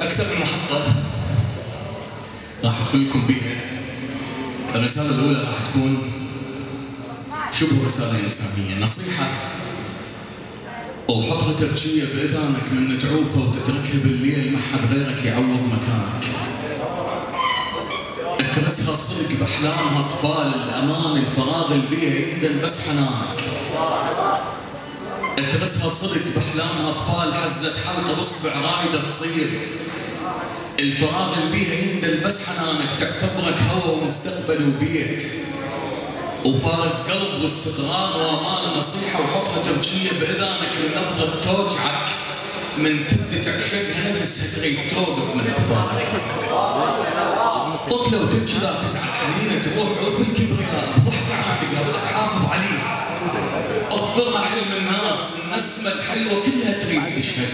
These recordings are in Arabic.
أكثر من محطة راح أدخل لكم بيها. الرسالة الأولى راح تكون شبه رسالة إنسانية. نصيحة وحطها ترجية بإذانك من تعوفها وتتركها بالليل. ما حد غيرك يعوض مكانك. التمسها صدق بأحلامها أطفال الأمان الفراغ اللي بيها بس حنانك التمسها صدق بأحلامها أطفال حزت حلقة بصبع رايدة تصير. الفراغ اللي بيها يندل بس حنانك تعتبرك هوى ومستقبل وبيت. وفارس قلب واستقرار وأمان نصيحه وحطها ترجيه بإذانك لنبضه توجعك من تبدي تعشقها نفسها تريد توقف من تفارق طفله وتبكي لا تزعل حنينة تروح عرف الكبرياء. بضحكه عانقه الحلوة كلها تريد تشهد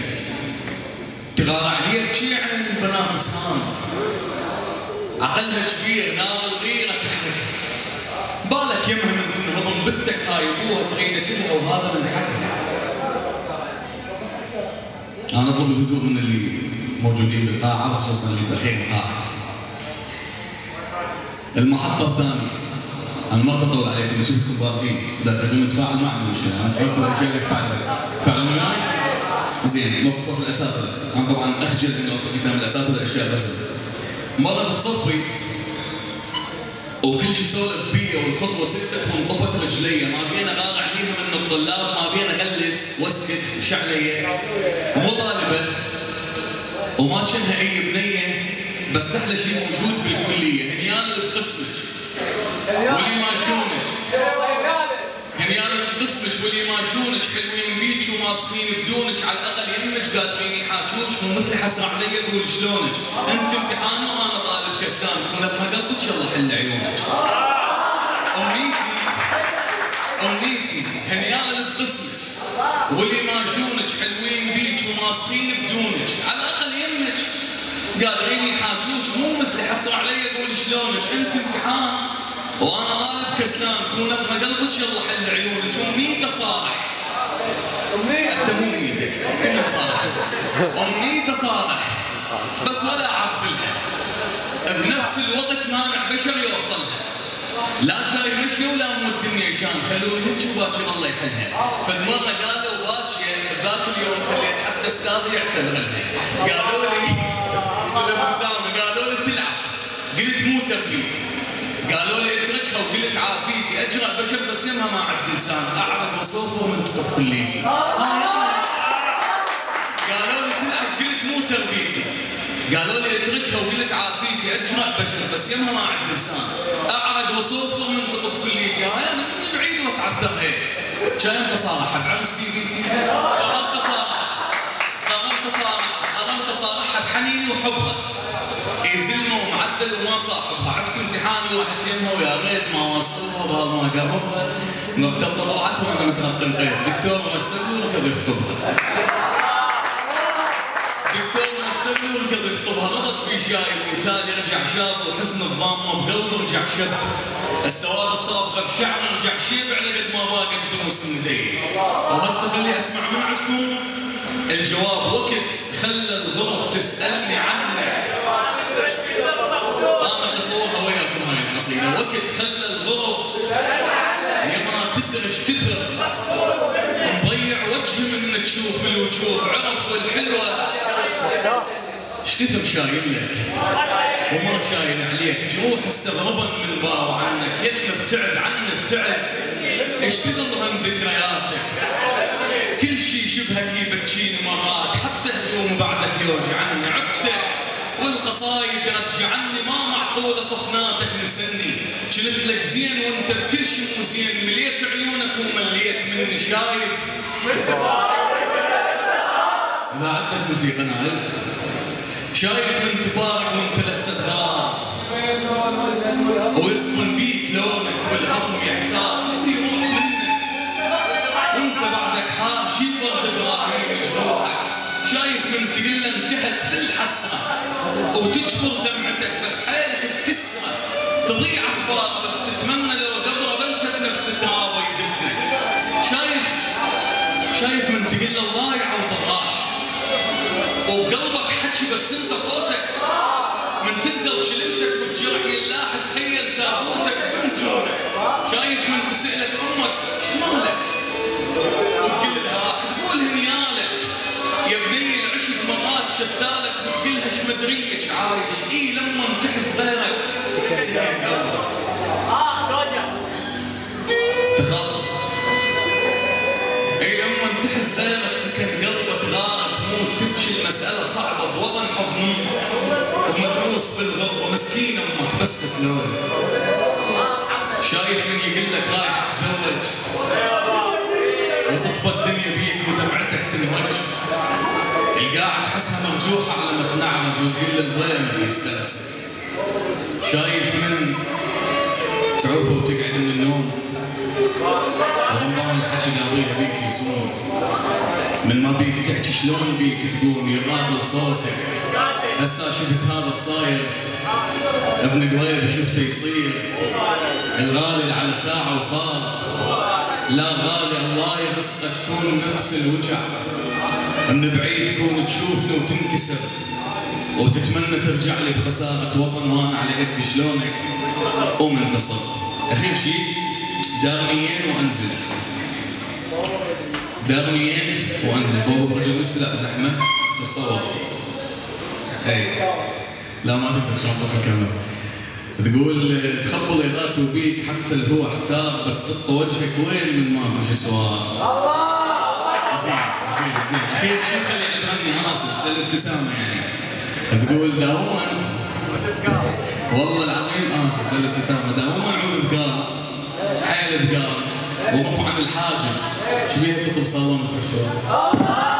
تغار عليك شي عن البنات سهام عقلها كبير نار الغيرة تحرق بالك يمها من تنهضم بنتك هاي أبوها تريده كلها وهذا من حقها. أنا أطلب الهدوء من اللي موجودين بالقاعة وخصوصا اللي باخير القاعة. المحطة الثانية. أنا ما بطول عليكم بس شفتكم بارتين إذا تبون نتفاعل ما عندي مشكله أنا اتفاعل الاشياء اللي تفاعل تفاعلون وياي؟ زين مو الاساتذه أنا طبعا أخجل انه قدام الاساتذه أشياء بس. مرة بصفي وكل شيء سولف بيا والخطوة سكتت وانطفت رجلي. ما بينا غار عليها من الطلاب ما بينا غلس واسكت وشعلي مو طالبه وما كانها أي بنية بس أحلى شيء موجود بالكلية. اللي بقسمك واللي ماشونك هنيال اللي بقسمك واللي ماشونك حلوين بيك وماسخين بدونك على الاقل يمك قادرين يحاكوك مو مثل حسره علي أقول شلونك انت امتحان وأنا طالب كسلان كونك قلبك الله حل عيونك امنيتي امنيتي هنيال اللي بقسمك واللي ماشونك حلوين بيك وماسخين بدونك على الاقل يمك قادرين يحاكوك مو مثل حسره علي أقول شلونك انت امتحان وأنا طالب كسلان كون اقرا قلبك يلا حل عيونك امنيته صالح أنت مو امنيتك كلها بصراحه امنيته صالح بس ولا اعرف لها بنفس الوقت مانع بشر يوصلها. لا جاي مشي ولا مو الدنيا شان خلوني هيك وباكر الله يحلها. فالمرة قالوا باكر ذاك اليوم خليت حتى استاذي يعتذر لها قالوا لي بالابتسامة قالوا لي تلعب. قلت مو تربيتي قالوا لي اتركها وقلت عافيتي اجرى يمها ما عد لسان اعرف وصوفه ومنتطق كليتي. قالوا لي تلعب قلت مو تربيتي. قالوا لي أتركها وقلت عافيتي اجرى بشر بس يمها ما عد لسان اعرق وصوفه ومنتطق كليتي. هاي أنا من بعيد وأتعثر هيك. كان تصارح بعمس بيديتي قررت اصارح قررت اصارح قررت اصارحها بحنيني وحبها. ومعدل وما صاحبها عرفت امتحاني واحد يمها ويا ريت ما وصلها وظهر ما قربها مرتبطه طلعت وأنا متنقل غير دكتور مسكني وركض يخطبها دكتور مسكني وركض يخطبها رضت في شايب وتالي رجع شاب وحزن الضامه بقلبه رجع شب السواد الصابغه بشعره رجع شيب على قد ما باقت دروس من وهسه خلي أسمع من عندكم الجواب وقت. خلى الغرب تسألني عنك القصيده وقت خلى الغرب يا ما تدري إيش كثر. مضيع وجهي من تشوف الوجوه عرف والحلوة. إيش كثر شايل لك؟ وما شايل عليك جروح استغربا من باو عنك يلمى ابتعد عني ابتعد. إيش تظلم ذكرياتك؟ كل شيء شبهك يبكيني مرات حتى هدوم بعدك يوجعني عفتك والقصايد صفناتك نسني. كنت لك زين وانت بكل شيء مو زين مليت عيونك ومليت مني. شايف؟ إذا عندك موسيقى نايل شايف من تفارق وانت لسه غار ويصفن بيك لونك والهم يحتار. يروح منك. وانت بعدك حار شي برد إبراهيم جروحك شايف من تقله انتهت بالحسرة. وتجبر تكسره تضيع اخباره بس تتمنى لو قبره بلتت نفس ترابه يدفنك. شايف؟ شايف من تقله الله يعوض الراح. وبقلبك حكي بس انت صوتك. من تقدر شلمتك بالجرح يلاح تخيل تابوتك بنتونك شايف من تسألك أمك شمالك وتقول لها راح تقول هنيالك. يا بني العشق مرات شتالك المسألة صعبة بوطن حضن أمك ومدروس بالغربة مسكين أمك بس تلون شايف من يقول لك رايح تزوج؟ وتطفى الدنيا بيك ودمعتك تنهج. القاعة تحسها مرجوحة على ما تنعرج وتقول للضيمك يستأسف شايف من تعوف وتقعد من النوم؟ ورمضان الحكي قاضيها بيك يصوم من ما بيك تحكي شلون بيك تقوم يغادل صوتك. هسا شفت هذا الصاير. ابن قضيب شفته يصير. الغالي على ساعة وصار. لا غالي الله يرزقك تكون نفس الوجع. من بعيد تكون تشوفني وتنكسر وتتمنى ترجع لي بخسارة وطن وأنا على قد شلونك؟ ومنتصر اخير شيء دارنيين وأنزل. دارنيين وانزل. بابا رجل لسه لا زحمة. تصور. اي لا ما تقدر شلون الكاميرا تقول تخبل ليلات وبيك حتى اللي هو احتار بس تطى وجهك وين من ماكو شي سؤال؟ زين زين زين. اخير شيء خلي الغني اسف للابتسامه يعني. تقول داوما. والله العظيم اسف للابتسامه داوما عود ثقال حيل ثقال ورفع عن الحاجب شبيه تطب صالون بتحشون